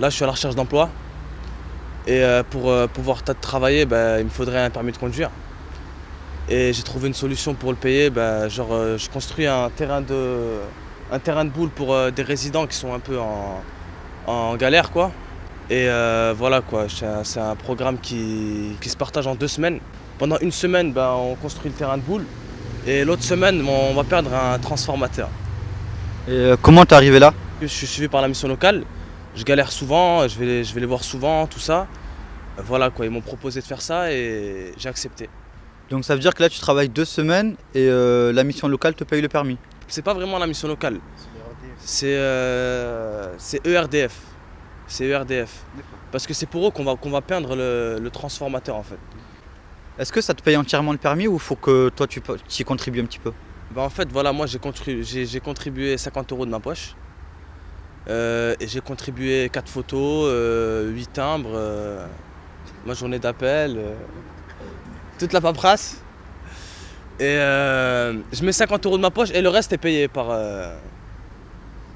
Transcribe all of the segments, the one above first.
Là, je suis à la recherche d'emploi. Et euh, pour euh, pouvoir travailler, bah, il me faudrait un permis de conduire. Et j'ai trouvé une solution pour le payer. Bah, genre, euh, je construis un terrain de, un terrain de boule pour des résidents qui sont un peu en, galère. quoi. Et voilà, quoi. c'est un programme qui, se partage en deux semaines. Pendant une semaine, bah, on construit le terrain de boule. Et l'autre semaine, on va perdre un transformateur. Et comment t'es arrivé là? Je suis suivi par la mission locale je galère souvent, je vais, je vais les voir souvent, tout ça. Voilà quoi, ils m'ont proposé de faire ça et j'ai accepté. Donc ça veut dire que là tu travailles deux semaines et euh, la mission locale te paye le permis C'est pas vraiment la mission locale. C'est euh, ERDF. C'est ERDF. Parce que c'est pour eux qu'on va, qu'on va peindre le, transformateur en fait. Est-ce que ça te paye entièrement le permis ou faut que toi tu, y contribues un petit peu? Bah En fait voilà, moi j'ai contribué, contribué 50 euros de ma poche. Euh, et j'ai contribué 4 photos, 8 euh, timbres, euh, ma journée d'appel, toute la paperasse. Et je mets 50 euros de ma poche et le reste est payé par,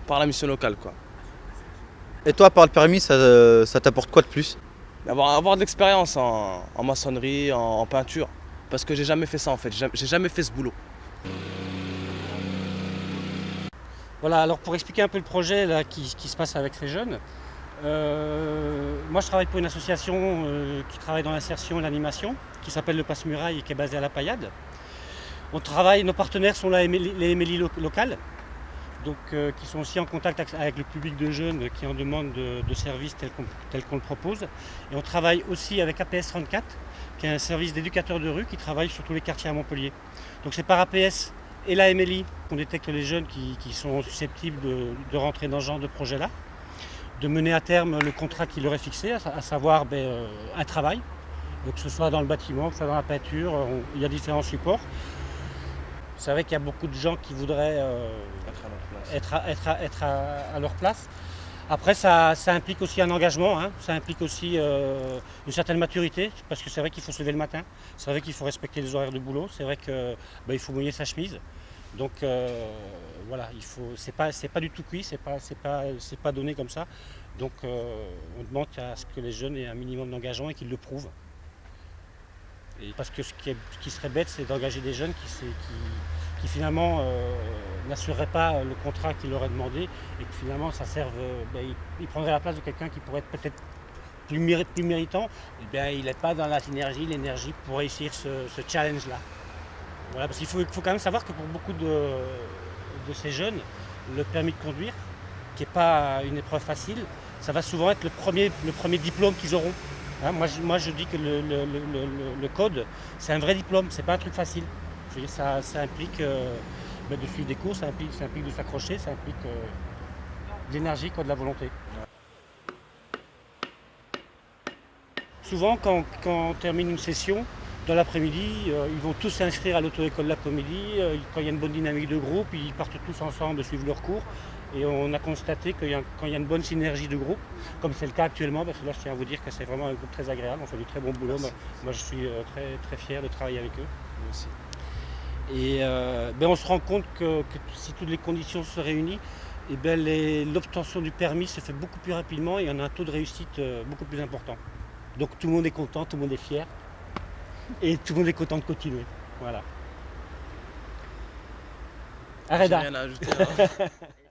par la mission locale. Quoi. Et toi, par le permis, ça, t'apporte quoi de plus? Avoir, avoir de l'expérience en, maçonnerie, en, peinture. Parce que j'ai jamais fait ça en fait, j'ai jamais fait ce boulot. Voilà, alors pour expliquer un peu le projet là, qui, se passe avec ces jeunes, euh, moi je travaille pour une association euh, qui travaille dans l'insertion et l'animation, qui s'appelle le Passe-Muraille et qui est basée à La Paillade. On travaille, nos partenaires sont les MLI locales, donc, euh, qui sont aussi en contact avec le public de jeunes qui en demandent de, services tels qu'on le propose. Et on travaille aussi avec APS 34, qui est un service d'éducateurs de rue qui travaille sur tous les quartiers à Montpellier. Donc c'est par APS et la MLI qu'on détecte les jeunes qui, sont susceptibles de, rentrer dans ce genre de projet-là, de mener à terme le contrat qui leur est fixé, à, savoir ben, euh, un travail, que ce soit dans le bâtiment, que ce soit dans la peinture, il y a différents supports. C'est vrai qu'il y a beaucoup de gens qui voudraient euh, être, à leur place. Après, ça, implique aussi un engagement, hein. ça implique aussi euh, une certaine maturité, parce que c'est vrai qu'il faut se lever le matin, c'est vrai qu'il faut respecter les horaires de boulot, c'est vrai qu'il bah, faut mouiller sa chemise. Donc euh, voilà, il faut, c'est pas, pas du tout cuit, c'est pas, pas, pas donné comme ça. Donc euh, on demande à ce que les jeunes aient un minimum d'engagement et qu'ils le prouvent. parce que ce qui, serait bête, c'est d'engager des jeunes qui, qui finalement euh, n'assurerait pas le contrat qu'il est demandé et que finalement ça serve, euh, ben, il, prendrait la place de quelqu'un qui pourrait être peut-être plus, méritant, eh bien, il n'est pas dans la synergie, l'énergie pour réussir ce, challenge-là. Voilà, parce qu'il faut, quand même savoir que pour beaucoup de, de ces jeunes, le permis de conduire, qui n'est pas une épreuve facile, ça va souvent être le premier, le premier diplôme qu'ils auront. Hein, moi, je, moi, je dis que le, le code, c'est un vrai diplôme, c'est pas un truc facile ça, implique euh, bah, de suivre des cours, ça implique, de s'accrocher, ça implique euh, de l'énergie, de la volonté. Souvent, quand, on termine une session, dans l'après-midi, euh, ils vont tous s'inscrire à l'auto-école l'après-midi. quand il y a une bonne dynamique de groupe, ils partent tous ensemble suivre leurs cours. Et on a constaté que quand il y a une bonne synergie de groupe, comme c'est le cas actuellement, parce que là je tiens à vous dire que c'est vraiment un groupe très agréable, on fait du très bon boulot. Moi, je suis très, très fier de travailler avec eux. Merci. Et euh, ben, on se rend compte que, si toutes les conditions se réunissent, et eh ben, l'obtention du permis se fait beaucoup plus rapidement et on a un taux de réussite euh, beaucoup plus important. Donc tout le monde est content, tout le monde est fier et tout le monde est content de continuer. Voilà. Arrête.